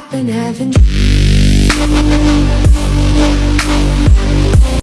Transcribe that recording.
up in heaven.